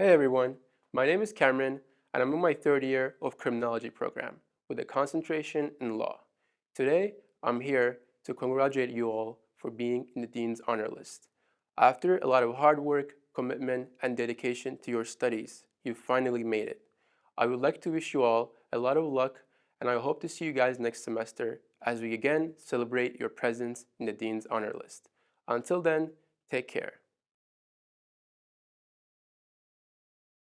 Hey everyone, my name is Cameron and I'm in my third year of criminology program with a concentration in law. Today, I'm here to congratulate you all for being in the Dean's Honor List. After a lot of hard work, commitment, and dedication to your studies, you finally made it. I would like to wish you all a lot of luck and I hope to see you guys next semester as we again celebrate your presence in the Dean's Honor List. Until then, take care.